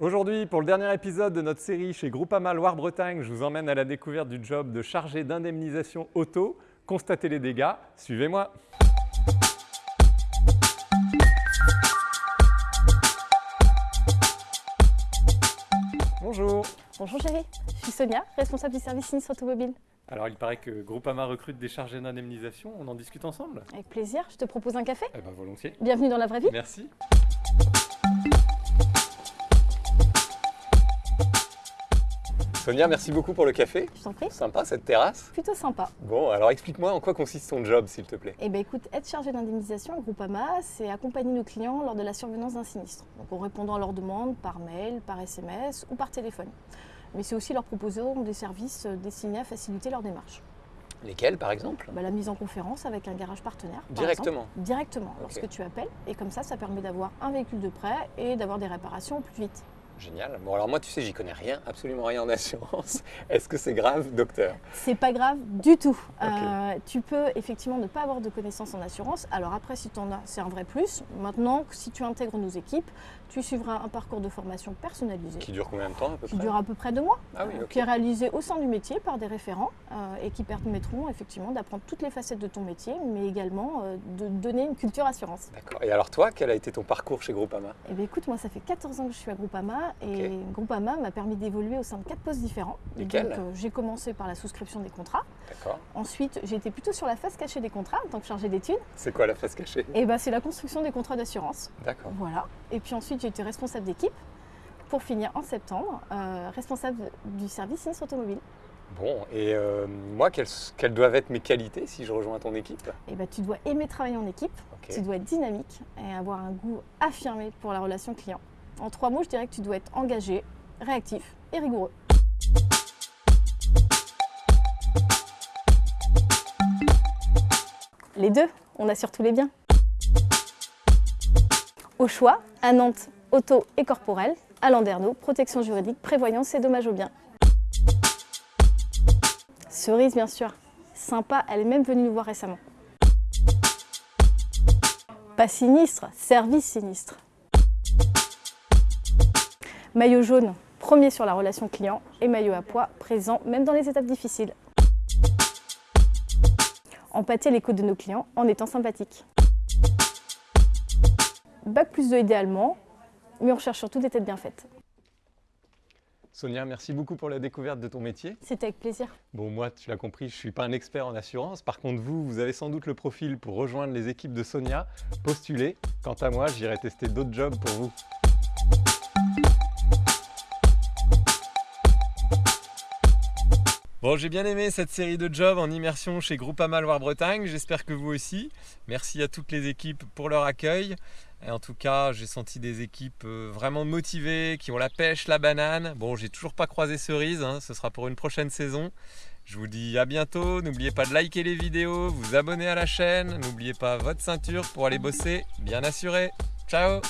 Aujourd'hui, pour le dernier épisode de notre série chez Groupama Loire-Bretagne, je vous emmène à la découverte du job de chargé d'indemnisation auto. Constatez les dégâts, suivez-moi. Bonjour. Bonjour chérie, je suis Sonia, responsable du service sinistre automobile. Alors il paraît que Groupama recrute des chargés d'indemnisation, on en discute ensemble? Avec plaisir, je te propose un café? Eh ben volontiers. Bienvenue dans la vraie vie. Merci. Sonia, merci beaucoup pour le café. Je t'en prie. Sympa cette terrasse. Plutôt sympa. Bon, alors explique-moi en quoi consiste ton job, s'il te plaît. Eh bien écoute, être chargé d'indemnisation au Groupama, c'est accompagner nos clients lors de la survenance d'un sinistre. Donc en répondant à leurs demandes par mail, par SMS ou par téléphone. Mais c'est aussi leur proposer des services destinés à faciliter leur démarche. Lesquels, par exemple? Bah, la mise en conférence avec un garage partenaire. par Directement. Directement, lorsque tu appelles. Et comme ça, ça permet d'avoir un véhicule de prêt et d'avoir des réparations au plus vite. Génial. Bon, alors moi, tu sais, j'y connais rien, absolument rien en assurance. Est-ce que c'est grave, docteur? C'est pas grave du tout. Euh, tu peux effectivement ne pas avoir de connaissances en assurance. Alors après, si tu en as, c'est un vrai plus. Maintenant, si tu intègres nos équipes, tu suivras un parcours de formation personnalisé Qui dure combien de temps, à peu qui près? dure à peu près deux mois, Ah oui, euh, qui est réalisé au sein du métier par des référents euh, et qui permettront effectivement d'apprendre toutes les facettes de ton métier, mais également euh, de donner une culture assurance. D'accord. Et alors toi, quel a été ton parcours chez Groupama? Eh bien, écoute, moi, ça fait 14 ans que je suis à Groupama et Groupama m'a permis d'évoluer au sein de quatre postes différents. Lesquels Donc, euh, j'ai commencé par la souscription des contrats. D'accord. Ensuite, j'ai été plutôt sur la face cachée des contrats en tant que chargée d'études. C'est quoi la face cachée? Et ben, c'est la construction des contrats d'assurance. D'accord. Voilà. Et puis ensuite, j'ai été responsable d'équipe. Pour finir en septembre, euh, responsable du service sinistre automobile. Bon, et euh, moi, quelles, quelles doivent être mes qualités si je rejoins ton équipe? Et ben, tu dois aimer travailler en équipe, tu dois être dynamique et avoir un goût affirmé pour la relation client. En trois mots, je dirais que tu dois être engagé, réactif et rigoureux. Les deux, on assure tous les biens. Au choix, à Nantes, auto et corporel, à Landerneau, protection juridique, prévoyance et dommages aux biens. Cerise, bien sûr. Sympa, elle est même venue nous voir récemment. Pas sinistre, service sinistre. Maillot jaune, premier sur la relation client, et maillot à poids, présent même dans les étapes difficiles. Empâter les codes de nos clients en étant sympathique. Bac plus 2 idéalement, mais on cherche surtout des têtes bien faites. Sonia, merci beaucoup pour la découverte de ton métier. C'était avec plaisir. Bon, moi, tu l'as compris, je ne suis pas un expert en assurance. Par contre, vous, vous avez sans doute le profil pour rejoindre les équipes de Sonia. Postulez. Quant à moi, j'irai tester d'autres jobs pour vous. Bon, j'ai bien aimé cette série de jobs en immersion chez Groupama Loire-Bretagne. J'espère que vous aussi. Merci à toutes les équipes pour leur accueil. Et en tout cas, j'ai senti des équipes euh, vraiment motivées, qui ont la pêche, la banane. Bon, j'ai toujours pas croisé cerise, hein, ce sera pour une prochaine saison. Je vous dis à bientôt. N'oubliez pas de liker les vidéos, vous abonner à la chaîne. N'oubliez pas votre ceinture pour aller bosser bien assuré. Ciao